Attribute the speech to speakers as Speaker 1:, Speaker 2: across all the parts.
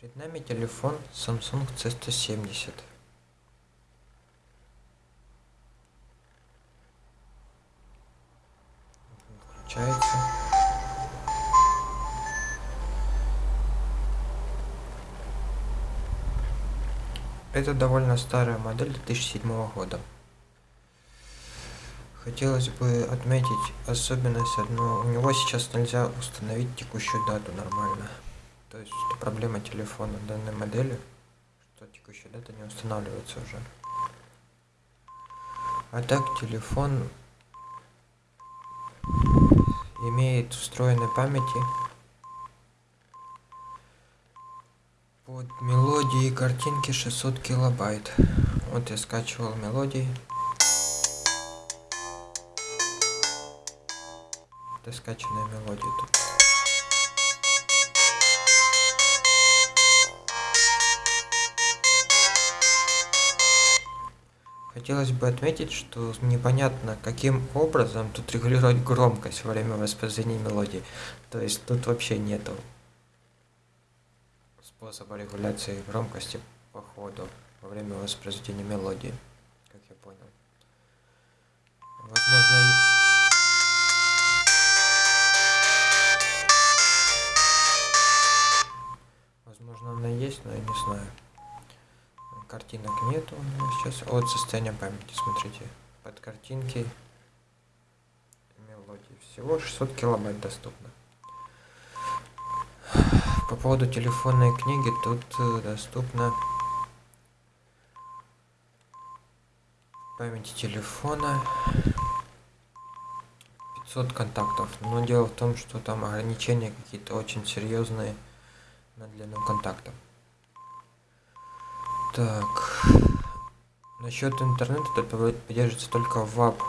Speaker 1: Перед нами телефон Samsung C170. Включается. Это довольно старая модель 2007 года. Хотелось бы отметить особенность одну. У него сейчас нельзя установить текущую дату нормально. То есть это проблема телефона данной модели, что текущая дата не устанавливается уже. А так телефон имеет встроенной памяти под мелодии и картинки 600 килобайт. Вот я скачивал мелодии. Это скачанная мелодия тут. Хотелось бы отметить, что непонятно, каким образом тут регулировать громкость во время воспроизведения мелодии. То есть тут вообще нету способа регуляции громкости по ходу во время воспроизведения мелодии, как я понял. Возможно, возможно она есть, но я не знаю картинок нету у меня сейчас. Вот состояние памяти, смотрите. Под картинки мелодии. Всего 600 килобайт доступно. По поводу телефонной книги тут э, доступно памяти телефона 500 контактов. Но дело в том, что там ограничения какие-то очень серьезные на длину контактов. Так. Насчет интернета тут поддерживается только WAP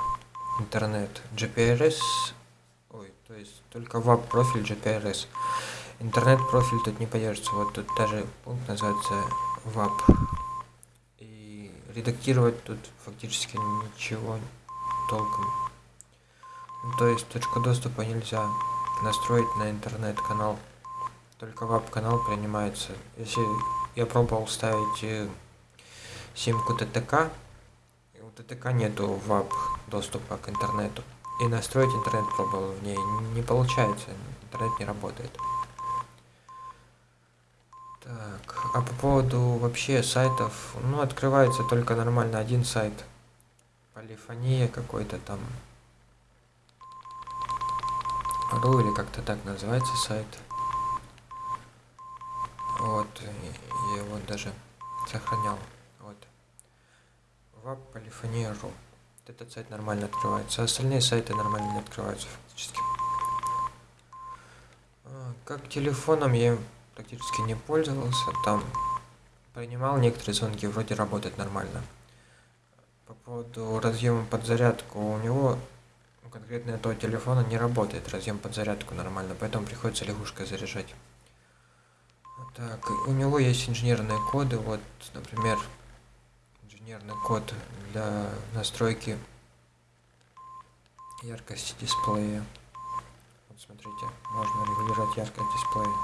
Speaker 1: интернет. GPRS. Ой, то есть только WAP профиль GPRS. Интернет профиль тут не поддерживается. Вот тут даже пункт называется WAP. И редактировать тут фактически ничего толком. Ну, то есть точку доступа нельзя настроить на интернет-канал. Только WAP-канал принимается. Если я пробовал ставить э, симку ТТК. И у ТТК нету вап доступа к интернету. И настроить интернет пробовал в ней. Не получается. Интернет не работает. Так, а по поводу вообще сайтов, ну, открывается только нормально один сайт. Полифония какой-то там. Ру или как-то так называется сайт. Вот, я его даже сохранял. Вот. Вап полифония.ру. Этот сайт нормально открывается. Остальные сайты нормально не открываются фактически. А, как телефоном я практически не пользовался. Там принимал некоторые звонки, вроде работает нормально. По поводу разъема под зарядку, у него конкретно этого телефона не работает разъем под зарядку нормально, поэтому приходится лягушкой заряжать. Так, у него есть инженерные коды, вот, например, инженерный код для настройки яркости дисплея. Вот смотрите, можно регулировать яркость дисплея.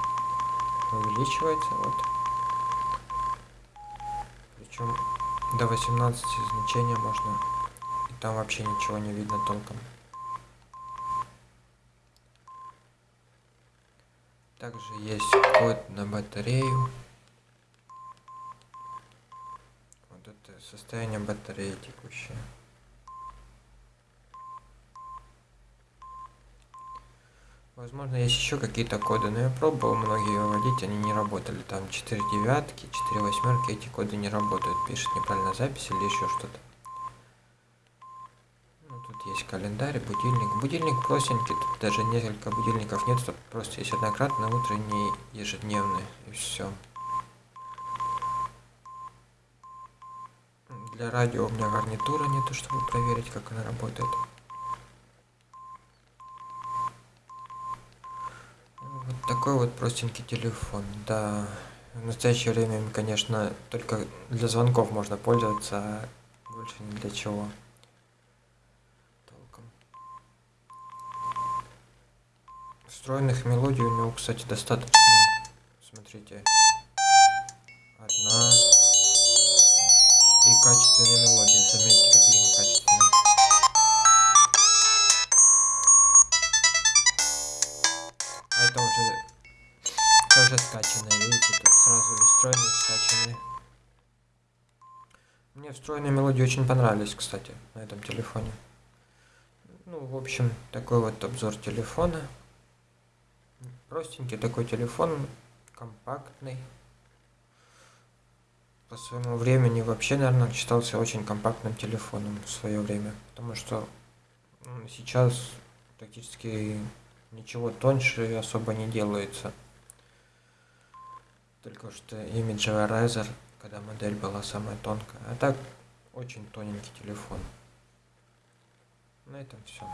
Speaker 1: Увеличивается, вот. Причем до 18 значения можно. И там вообще ничего не видно толком. Также есть код на батарею. Вот это состояние батареи текущее. Возможно, есть еще какие-то коды, но я пробовал многие выводить, они не работали. Там 4 девятки, 4 восьмерки, эти коды не работают. Пишет неправильно запись или еще что-то есть календарь, будильник. Будильник простенький, тут даже несколько будильников нет, тут просто есть однократный, утренний, ежедневный, и все. Для радио у меня гарнитура нету, чтобы проверить, как она работает. Вот такой вот простенький телефон, да. В настоящее время, конечно, только для звонков можно пользоваться, а больше ни для чего. Встроенных мелодий у него, кстати, достаточно. Смотрите. одна. И качественные мелодии, заметьте, какие они качественные. А это уже, это уже скачанные, видите, тут сразу и встроенные, скачанные. Мне встроенные мелодии очень понравились, кстати, на этом телефоне. Ну, в общем, такой вот обзор телефона. Простенький такой телефон, компактный. По своему времени вообще, наверное, считался очень компактным телефоном в свое время. Потому что сейчас практически ничего тоньше особо не делается. Только что имиджевый Razer, когда модель была самая тонкая. А так, очень тоненький телефон. На этом все.